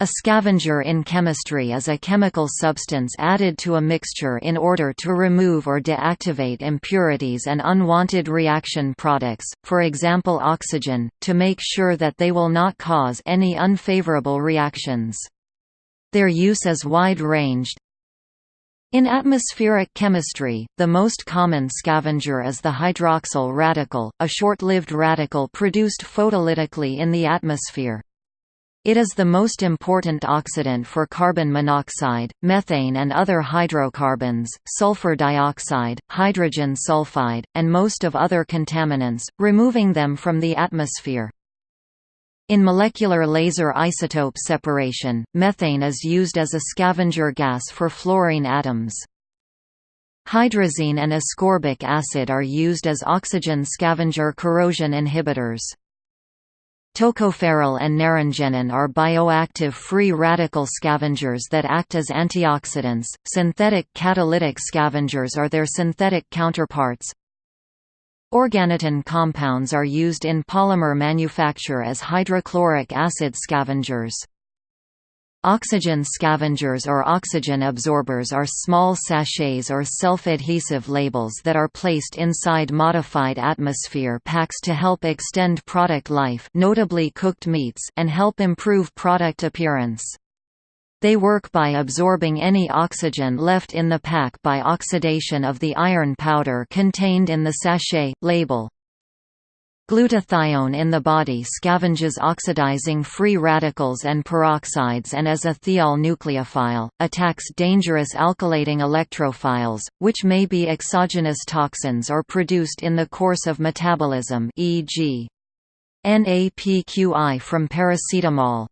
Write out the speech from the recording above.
A scavenger in chemistry is a chemical substance added to a mixture in order to remove or deactivate impurities and unwanted reaction products, for example oxygen, to make sure that they will not cause any unfavorable reactions. Their use is wide-ranged. In atmospheric chemistry, the most common scavenger is the hydroxyl radical, a short-lived radical produced photolytically in the atmosphere. It is the most important oxidant for carbon monoxide, methane and other hydrocarbons, sulfur dioxide, hydrogen sulfide, and most of other contaminants, removing them from the atmosphere. In molecular laser isotope separation, methane is used as a scavenger gas for fluorine atoms. Hydrazine and ascorbic acid are used as oxygen scavenger corrosion inhibitors. Tocopherol and naringenin are bioactive free radical scavengers that act as antioxidants. Synthetic catalytic scavengers are their synthetic counterparts. Organotin compounds are used in polymer manufacture as hydrochloric acid scavengers. Oxygen scavengers or oxygen absorbers are small sachets or self-adhesive labels that are placed inside modified atmosphere packs to help extend product life notably cooked meats and help improve product appearance. They work by absorbing any oxygen left in the pack by oxidation of the iron powder contained in the sachet, label. Glutathione in the body scavenges oxidizing free radicals and peroxides and as a thiol nucleophile, attacks dangerous alkylating electrophiles, which may be exogenous toxins or produced in the course of metabolism e.g. NAPQI from paracetamol.